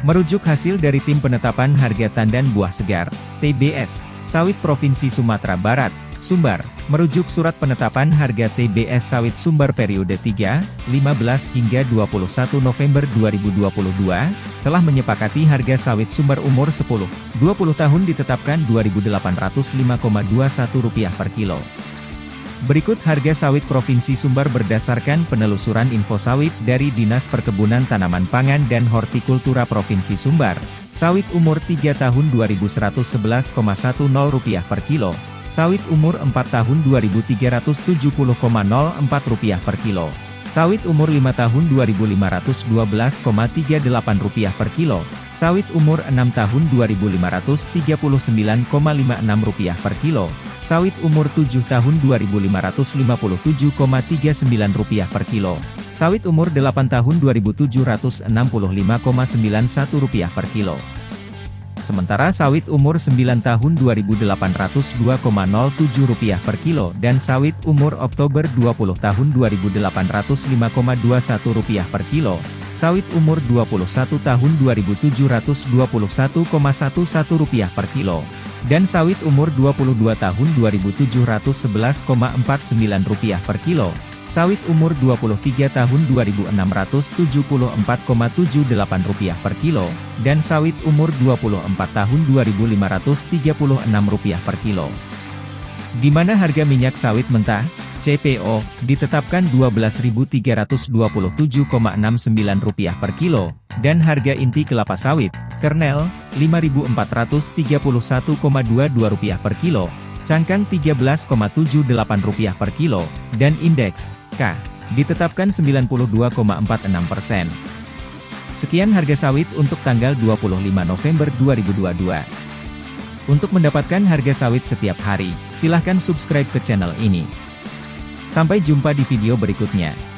Merujuk hasil dari Tim Penetapan Harga Tandan Buah Segar, TBS, Sawit Provinsi Sumatera Barat, Sumbar, merujuk Surat Penetapan Harga TBS Sawit Sumbar periode 3, 15 hingga 21 November 2022, telah menyepakati harga sawit sumber umur 10, 20 tahun ditetapkan Rp2.805,21 per kilo. Berikut harga sawit Provinsi Sumbar berdasarkan penelusuran info sawit dari Dinas Perkebunan Tanaman Pangan dan Hortikultura Provinsi Sumbar. Sawit umur 3 tahun Rp2.111,10 per kilo. Sawit umur 4 tahun Rp2.370,04 per kilo. Sawit umur 5 tahun Rp2.512,38 per kilo. Sawit umur 6 tahun Rp2.539,56 per kilo. Sawit umur 7 tahun Rp2.557,39 per kilo. Sawit umur 8 tahun Rp2.765,91 per kilo. Sementara sawit umur 9 tahun Rp2.802,07 per kilo dan sawit umur Oktober 20 tahun Rp2.805,21 per kilo, sawit umur 21 tahun Rp2.721,11 per kilo, dan sawit umur 22 tahun Rp2.711,49 per kilo, sawit umur 23 tahun Rp2.674,78 per kilo, dan sawit umur 24 tahun Rp2.536 per kilo. Di mana harga minyak sawit mentah, CPO, ditetapkan Rp12.327,69 per kilo, dan harga inti kelapa sawit, kernel, Rp5.431,22 per kilo, cangkang Rp13,78 per kilo, dan indeks, K, ditetapkan 92,46 persen. Sekian harga sawit untuk tanggal 25 November 2022. Untuk mendapatkan harga sawit setiap hari, silahkan subscribe ke channel ini. Sampai jumpa di video berikutnya.